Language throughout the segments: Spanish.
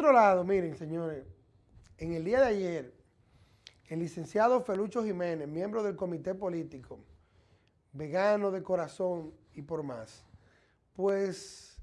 otro lado, miren, señores, en el día de ayer, el licenciado Felucho Jiménez, miembro del comité político, vegano de corazón y por más, pues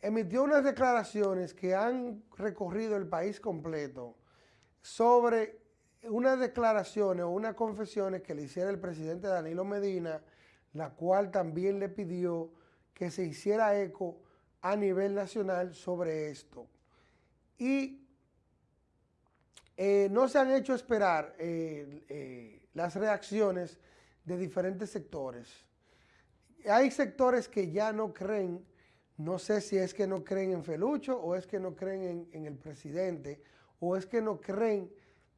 emitió unas declaraciones que han recorrido el país completo sobre unas declaraciones o unas confesiones que le hiciera el presidente Danilo Medina, la cual también le pidió que se hiciera eco a nivel nacional sobre esto. Y eh, no se han hecho esperar eh, eh, las reacciones de diferentes sectores. Hay sectores que ya no creen, no sé si es que no creen en Felucho o es que no creen en, en el presidente o es que no creen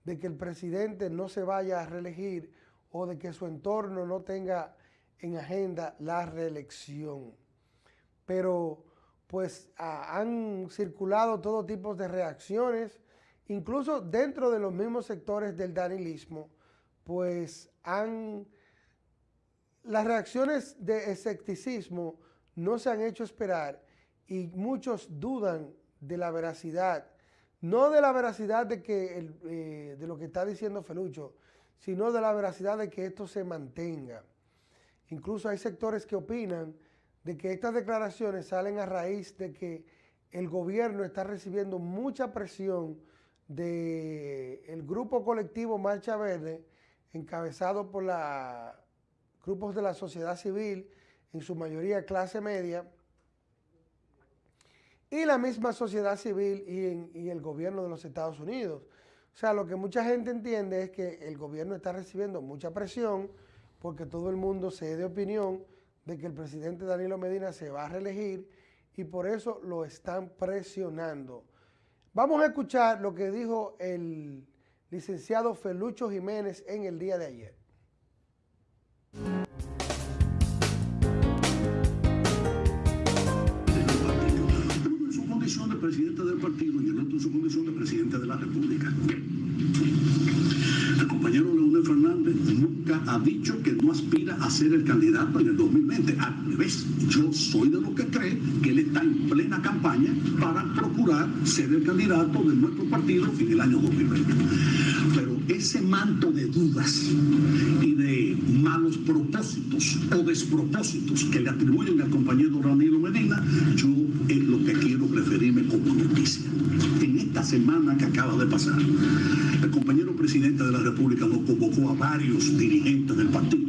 de que el presidente no se vaya a reelegir o de que su entorno no tenga en agenda la reelección. Pero pues han circulado todo tipo de reacciones, incluso dentro de los mismos sectores del danilismo, pues han... Las reacciones de escepticismo no se han hecho esperar y muchos dudan de la veracidad, no de la veracidad de, que eh, de lo que está diciendo Felucho, sino de la veracidad de que esto se mantenga. Incluso hay sectores que opinan de que estas declaraciones salen a raíz de que el gobierno está recibiendo mucha presión del grupo colectivo Marcha Verde, encabezado por la, grupos de la sociedad civil, en su mayoría clase media, y la misma sociedad civil y, y el gobierno de los Estados Unidos. O sea, lo que mucha gente entiende es que el gobierno está recibiendo mucha presión porque todo el mundo se de opinión de que el presidente Danilo Medina se va a reelegir y por eso lo están presionando. Vamos a escuchar lo que dijo el licenciado Felucho Jiménez en el día de ayer. en su condición de presidente del partido en su condición de presidente de la República. El compañero Leonel Fernández ha dicho que no aspira a ser el candidato en el 2020. Al revés, yo soy de los que cree que él está en plena campaña para procurar ser el candidato de nuestro partido en el año 2020. Pero ese manto de dudas y de malos propósitos o despropósitos que le atribuyen al compañero Danilo Medina, yo es lo que quiero referirme como noticia. En esta semana que acaba de pasar, el compañero presidente de la República nos convocó a varios dirigentes del partido.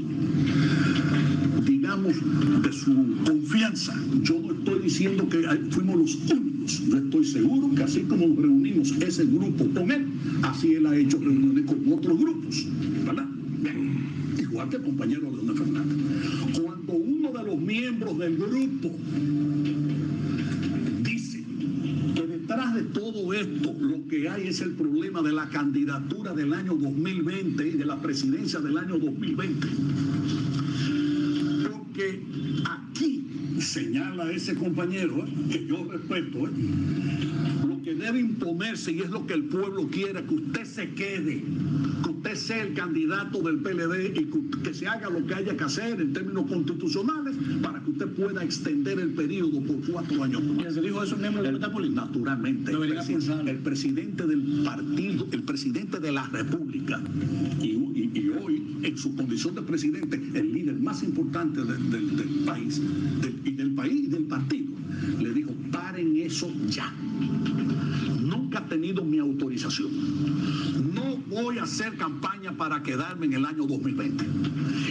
Digamos, de su confianza. Yo no estoy diciendo que fuimos los únicos. Yo estoy seguro que así como reunimos ese grupo con él, así él ha hecho reuniones con otros grupos. ¿Verdad? Igual que el compañero Leonel Fernández. Cuando uno de los miembros del grupo dice que detrás de todo esto lo que hay es el problema de la candidatura del año 2020 y de la presidencia del año 2020. Señala ese compañero, que yo respeto, lo que debe imponerse y es lo que el pueblo quiere, que usted se quede, que usted sea el candidato del PLD y que, que se haga lo que haya que hacer en términos constitucionales para que usted pueda extender el periodo por cuatro años. ¿Quién se dijo eso miembro político? Naturalmente, el, presi- presidente del partido, el presidente de la República, y, y- y hoy, en su condición de presidente, el líder más importante del, del- del país, del- y del país y del partido, le dijo, paren eso ya. Ha tenido mi autorización. No voy a hacer campaña para quedarme en el año 2020.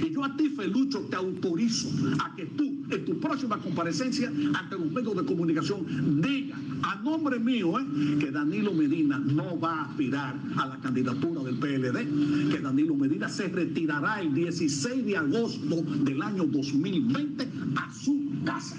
Y yo a ti, Felucho, te autorizo a que tú, en tu próxima comparecencia ante los medios de comunicación, diga a nombre mío eh, que Danilo Medina no va a aspirar a la candidatura del PLD, que Danilo Medina se retirará el 16 de agosto del año 2020 a su casa.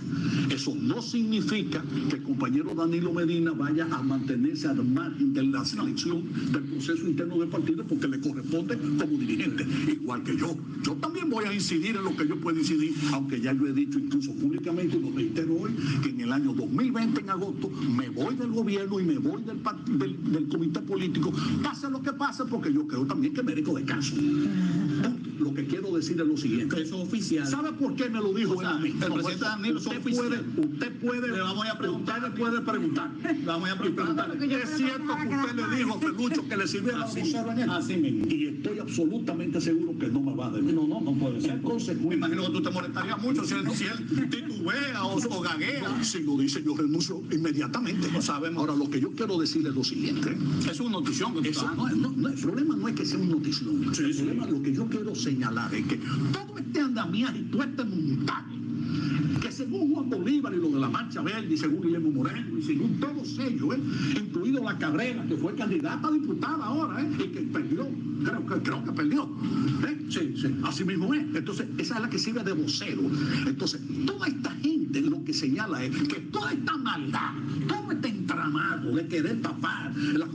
Eso no significa que el compañero Danilo Medina vaya a mantenerse al margen de la selección del proceso interno del partido porque le corresponde como dirigente, igual que yo. Yo también voy a incidir en lo que yo puedo incidir, aunque ya yo he dicho incluso públicamente y lo reitero hoy, que en el año 2020, en agosto, me voy del gobierno y me voy del, del, del comité político, pase lo que pase, porque yo creo también que merezco descanso. Lo que quiero decir es lo siguiente. Eso es oficial. ¿Sabe por qué me lo dijo O sea, él a mí? el presidente Danilo usted puede, usted puede, Le vamos a preguntar. usted le puede preguntar. Le vamos a preguntar. ¿Es cierto que usted le dijo a Felucho que le en él? así mismo. Y estoy absolutamente seguro que no me va a decir. No, no, no puede ser. Me imagino que tú te molestarías mucho si él, si él titubea o, o gaguea. Si lo dice, yo renuncio inmediatamente. Lo sabemos. Ahora, lo que yo quiero decir es lo siguiente. Es una notición que Eso no, no, no, el problema no es que sea un notición. Sí, el sí. problema, lo que yo quiero señalar es que todo este andamiaje y todo este montaje, que según Juan Bolívar y lo de la Marcha Verde, y según Guillermo Moreno, y según todos ellos, ¿eh? incluido la Cabrera, que fue candidata a diputada ahora, ¿eh? y que perdió, creo que, creo que perdió. ¿eh? Sí, sí, así mismo es. Entonces, esa es la que sirve de vocero. Entonces, toda esta gente lo que señala es que toda esta maldad, todo este entramado de querer tapar la,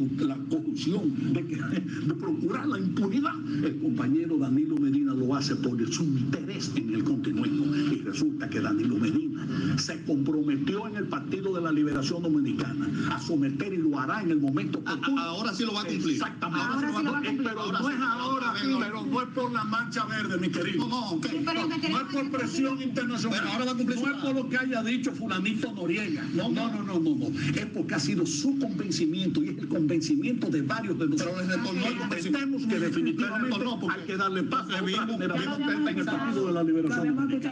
corrupción, de, que- de procurar la impunidad, el compañero Danilo Medina lo hace por su interés en el continuismo. Y resulta que Danilo Medina se comprometió en el Partido de la Liberación Dominicana a someter y lo hará en el momento oportuno. ahora sí lo va a cumplir. Exactamente. Ahora sí lo va a cumplir. Pero Ahora no es ahora, pero no es por la mancha verde, mi querido. No, no, ok. No, no es por presión internacional. Pero ahora va a cumplir no es por lo que haya dicho fulanito Noriega. No, no, no, no, no, no. Es porque ha sido su convencimiento y es el convencimiento de varios de nosotros. Pero les retornó el convencimiento. Entendemos que definitivamente retornó porque- hay que darle paso a otra en el Partido de la Liberación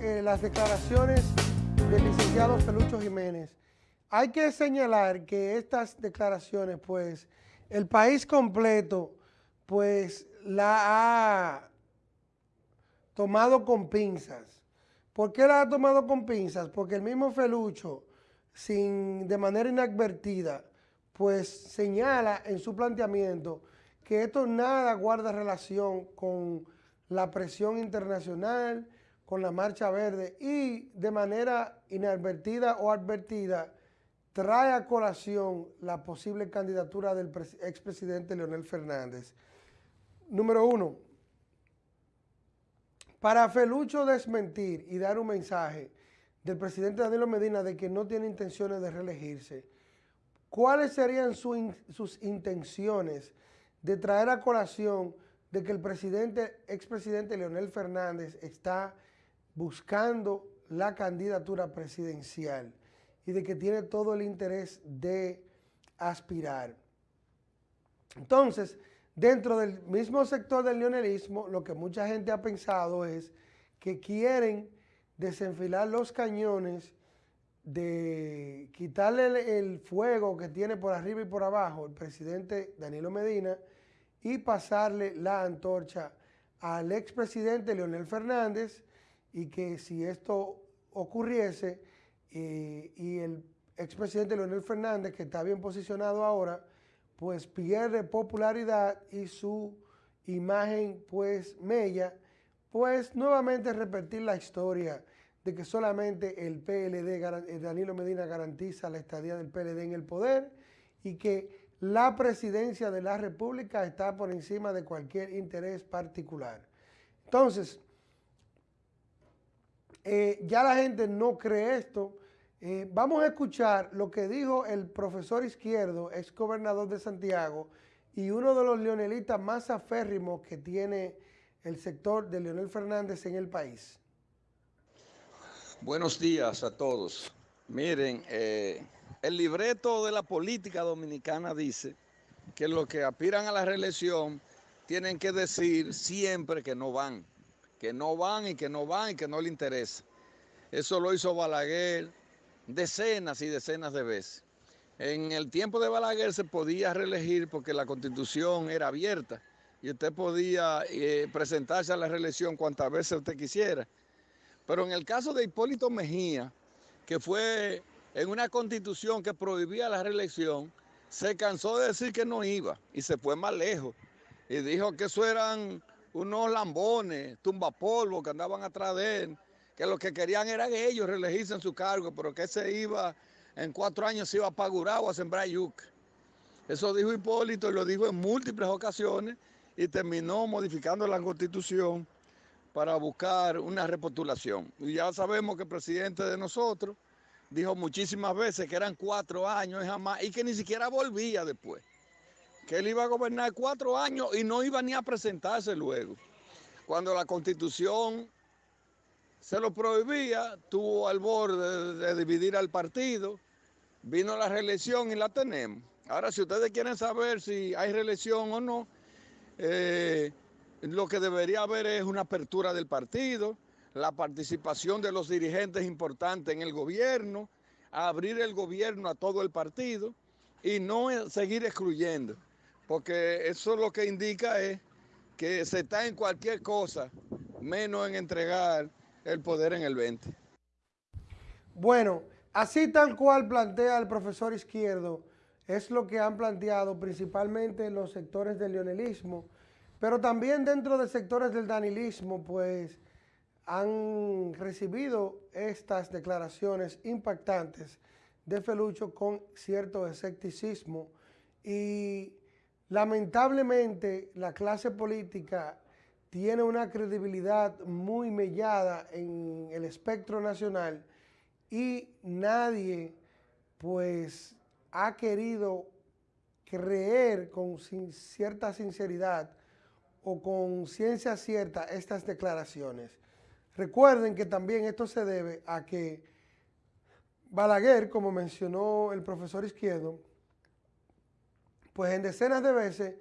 eh, las declaraciones del licenciado Felucho Jiménez. Hay que señalar que estas declaraciones, pues, el país completo, pues, la ha tomado con pinzas. ¿Por qué la ha tomado con pinzas? Porque el mismo Felucho, sin, de manera inadvertida, pues señala en su planteamiento que esto nada guarda relación con la presión internacional, con la Marcha Verde y de manera inadvertida o advertida trae a colación la posible candidatura del pres- expresidente Leonel Fernández. Número uno, para Felucho desmentir y dar un mensaje del presidente Danilo Medina de que no tiene intenciones de reelegirse, ¿cuáles serían sus intenciones de traer a colación de que el presidente, expresidente Leonel Fernández está buscando la candidatura presidencial y de que tiene todo el interés de aspirar? Entonces, dentro del mismo sector del leonelismo, lo que mucha gente ha pensado es que quieren desenfilar los cañones, de quitarle el, fuego que tiene por arriba y por abajo el presidente Danilo Medina y pasarle la antorcha al expresidente Leonel Fernández y que si esto ocurriese eh, y el expresidente Leonel Fernández, que está bien posicionado ahora, pues pierde popularidad y su imagen pues mella, pues nuevamente repetir la historia de que solamente el PLD, eh, Danilo Medina garantiza la estadía del PLD en el poder y que la presidencia de la República está por encima de cualquier interés particular. Entonces, eh, ya la gente no cree esto. Eh, vamos a escuchar lo que dijo el profesor Izquierdo, ex gobernador de Santiago, y uno de los leonelistas más aférrimos que tiene el sector de Leonel Fernández en el país. Buenos días a todos. Miren, eh, el libreto de la política dominicana dice que los que aspiran a la reelección tienen que decir siempre que no van, que no van y que no van y que no le interesa. Eso lo hizo Balaguer decenas y decenas de veces. En el tiempo de Balaguer se podía reelegir porque la constitución era abierta y usted podía eh, presentarse a la reelección cuantas veces usted quisiera. Pero en el caso de Hipólito Mejía, que fue en una constitución que prohibía la reelección, se cansó de decir que no iba y se fue más lejos. Y dijo que eso eran unos lambones, tumbapolvo que andaban atrás de él, que lo que querían era que ellos reelegirse en su cargo, pero que se iba, en cuatro años se iba a Pagurao a sembrar yuca. Eso dijo Hipólito y lo dijo en múltiples ocasiones y terminó modificando la constitución para buscar una repostulación. Y ya sabemos que el presidente de nosotros dijo muchísimas veces que eran cuatro años y jamás, y que ni siquiera volvía después. que él iba a gobernar cuatro años y no iba ni a presentarse luego. Cuando la constitución se lo prohibía, tuvo al borde de, dividir al partido, vino la reelección y la tenemos. Ahora, si ustedes quieren saber si hay reelección o no, eh, lo que debería haber es una apertura del partido, la participación de los dirigentes importantes en el gobierno, abrir el gobierno a todo el partido y no seguir excluyendo, porque eso lo que indica es que se está en cualquier cosa, menos en entregar el poder en el 20. Bueno, así tal cual plantea el profesor Izquierdo, es lo que han planteado principalmente los sectores del leonelismo, pero también dentro de sectores del danilismo, pues han recibido estas declaraciones impactantes de Felucho con cierto escepticismo y lamentablemente la clase política tiene una credibilidad muy mellada en el espectro nacional y nadie pues ha querido creer con cierta sinceridad o con ciencia cierta estas declaraciones. Recuerden que también esto se debe a que Balaguer, como mencionó el profesor Izquierdo, pues en decenas de veces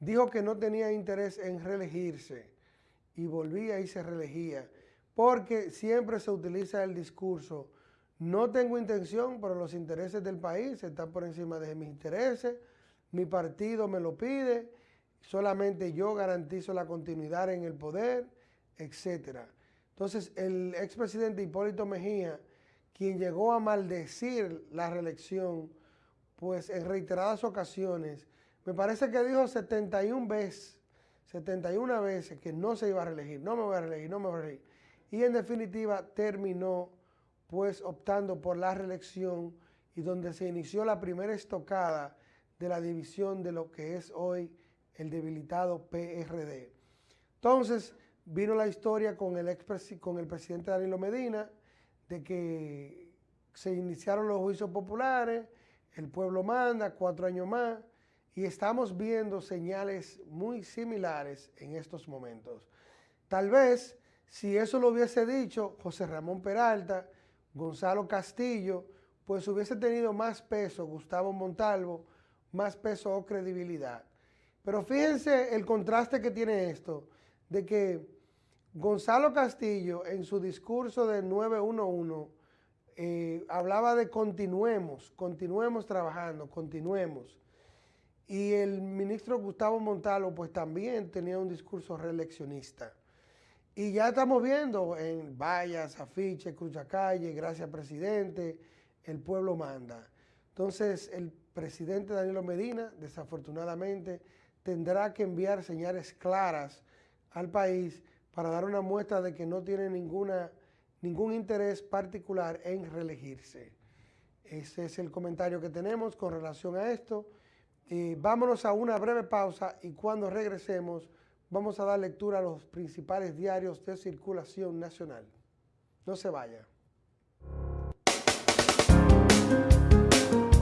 dijo que no tenía interés en reelegirse y volvía y se reelegía, porque siempre se utiliza el discurso, no tengo intención, pero los intereses del país están por encima de mis intereses, mi partido me lo pide, solamente yo garantizo la continuidad en el poder, etc. Entonces, el expresidente Hipólito Mejía, quien llegó a maldecir la reelección, pues en reiteradas ocasiones, me parece que dijo 71 veces 71 veces que no se iba a reelegir, no me voy a reelegir, no me voy a reelegir. Y en definitiva terminó pues optando por la reelección y donde se inició la primera estocada de la división de lo que es hoy el debilitado PRD. Entonces vino la historia con el, con el presidente Danilo Medina de que se iniciaron los juicios populares, el pueblo manda, cuatro años más, y estamos viendo señales muy similares en estos momentos. Tal vez, si eso lo hubiese dicho José Ramón Peralta, Gonzalo Castillo, pues hubiese tenido más peso Gustavo Montalvo, más peso o credibilidad. Pero fíjense el contraste que tiene esto, de que Gonzalo Castillo en su discurso del 911 eh, hablaba de continuemos, continuemos trabajando, continuemos. Y el ministro Gustavo Montalvo pues también tenía un discurso reeleccionista. Y ya estamos viendo en vallas, afiches, calle, gracias presidente, el pueblo manda. Entonces el presidente Danilo Medina, desafortunadamente, tendrá que enviar señales claras al país para dar una muestra de que no tiene ninguna, ningún interés particular en reelegirse. Ese es el comentario que tenemos con relación a esto. Eh, vámonos a una breve pausa y cuando regresemos vamos a dar lectura a los principales diarios de circulación nacional. No se vaya.